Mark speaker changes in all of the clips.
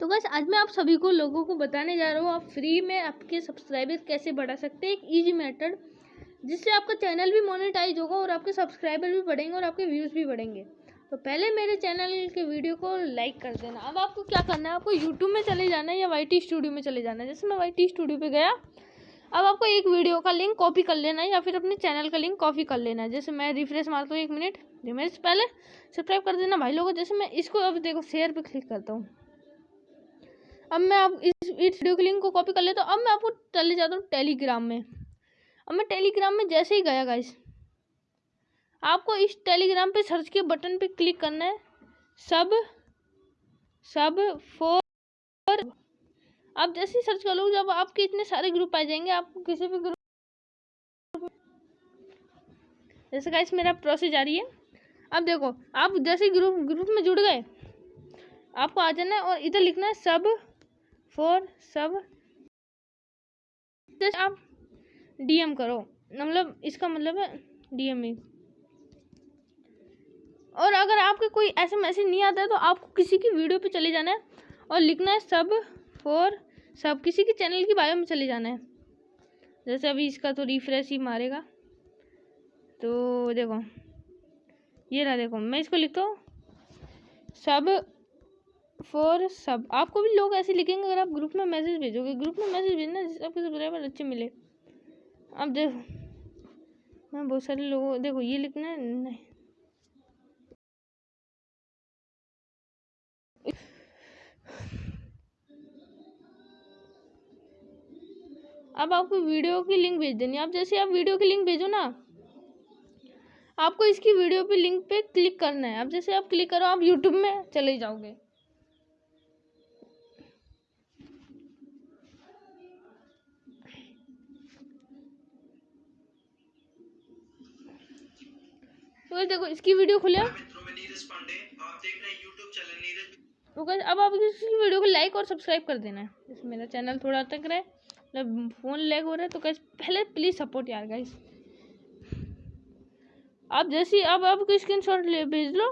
Speaker 1: तो बस आज मैं आप सभी को लोगों को बताने जा रहा हूँ, आप फ्री में आपके सब्सक्राइबर कैसे बढ़ा सकते हैं? एक ईजी मेथड जिससे आपका चैनल भी मोनेटाइज होगा और आपके सब्सक्राइबर भी बढ़ेंगे और आपके व्यूज़ भी बढ़ेंगे। तो पहले मेरे चैनल के वीडियो को लाइक कर देना। अब आपको क्या करना है? आपको यूट्यूब में चले जाना है या YT स्टूडियो में चले जाना है? जैसे मैं YT स्टूडियो पर गया, अब आपको एक वीडियो का लिंक कॉपी कर लेना है या फिर अपने चैनल का लिंक कॉपी कर लेना है। जैसे मैं रिफ्रेश मारता हूँ एक मिनट रिमेज पहले सब्सक्राइब कर देना। भाई लोगों, जैसे मैं इसको अब देखो शेयर पे क्लिक करता हूँ। अब मैं आप इस वीडियो के लिंक को कॉपी कर लेता हूँ। अब मैं आपको चले जाता हूँ टेलीग्राम में। अब मैं टेलीग्राम में जैसे ही गया गाइस आपको इस टेलीग्राम पे सर्च के बटन पे क्लिक करना है। सब सब फोर आप जैसे ही सर्च कर लो जब आपके इतने सारे ग्रुप आ जाएँगे, आपको किसी भी ग्रुप जैसे गाइस मेरा प्रोसेस जारी है। अब देखो, आप जैसे ग्रुप ग्रुप में जुड़ गए, आपको आ जाना है और इधर लिखना है सब फोर सब आप डीएम करो। मतलब इसका मतलब है डीएम ही। और अगर आपके कोई ऐसे मैसेज नहीं आता है तो आपको किसी की वीडियो पे चले जाना है और लिखना है सब फोर सब किसी के चैनल की बायो में चले जाना है। जैसे अभी इसका तो रिफ्रेश ही मारेगा। तो देखो, ये रहा देखो, मैं इसको लिखता हूँ। सब फॉर सब आपको भी लोग ऐसे लिखेंगे, अगर आप ग्रुप में मैसेज भेजोगे ग्रुप में मैसेज भेजना जिससे आपके सब्सक्राइबर अच्छे मिले। अब देखो, मैं बहुत सारे लोगों, देखो, ये लिखना है, नहीं। अब आपको वीडियो की लिंक भेज देनी आप जैसे आप वीडियो की लिंक भेजो ना, आपको इसकी वीडियो पे लिंक पे क्लिक करना है। अब जैसे आप क्लिक करो, आप यूट्यूब में चले जाओगे। तो देखो इसकी वीडियो खुले तो अब आप इसकी वीडियो को लाइक और सब्सक्राइब कर देना है। जैसे मेरा चैनल थोड़ा तक रहे मतलब फ़ोन लैग हो रहा है तो कैसे पहले प्लीज़ सपोर्ट यार गाइस आप जैसे अब आपको स्क्रीन शॉट ले भेज लो।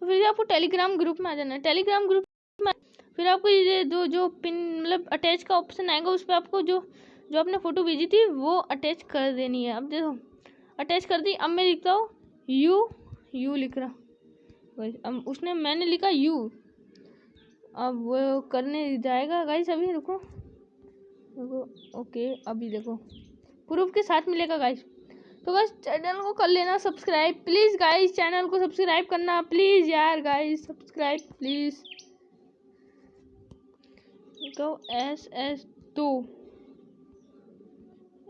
Speaker 1: तो फिर आपको टेलीग्राम ग्रुप में आ जाना है। टेलीग्राम ग्रुप में फिर आपको ये जो जो पिन मतलब अटैच का ऑप्शन आएगा उस पर आपको जो जो आपने फ़ोटो भेजी थी वो अटैच कर देनी है। अब देखो अटैच कर दी। अब मैं लिखता हूँ, यू यू लिख रहा अब उसने, मैंने लिखा यू। अब वो करने जाएगा। गाइस अभी रुको। देखो ओके, अभी देखो। प्रूफ के साथ मिलेगा गाइस तो बस चैनल को कर लेना सब्सक्राइब प्लीज़ गाइस चैनल को सब्सक्राइब करना। प्लीज़ यार guys subscribe please S S दो।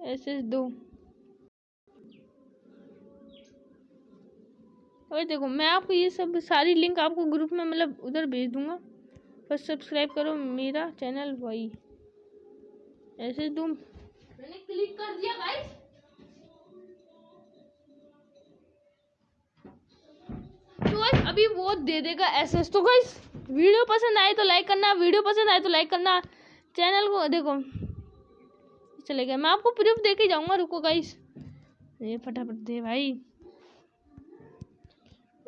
Speaker 1: एस एस दो। और देखो मैं आपको ये सब सारी लिंक आपको ग्रुप में मतलब उधर भेज दूँगा। बस सब्सक्राइब करो मेरा चैनल वही ऐसे तुम मैंने क्लिक कर दिया गाइस तो गाइस अभी वो दे देगा एसएस तो गाइस वीडियो पसंद आए तो लाइक करना वीडियो पसंद आए तो लाइक करना। चैनल को देखो। चले गए। मैं आपको प्रूफ दे के जाऊँगा रुको गाइस ये फटाफट दे भाई।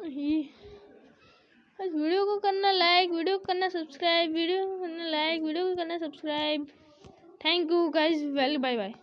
Speaker 1: बस वीडियो को करना लाइक वीडियो को करना सब्सक्राइब वीडियो को करना लाइक वीडियो को करना subscribe thank you guys well bye bye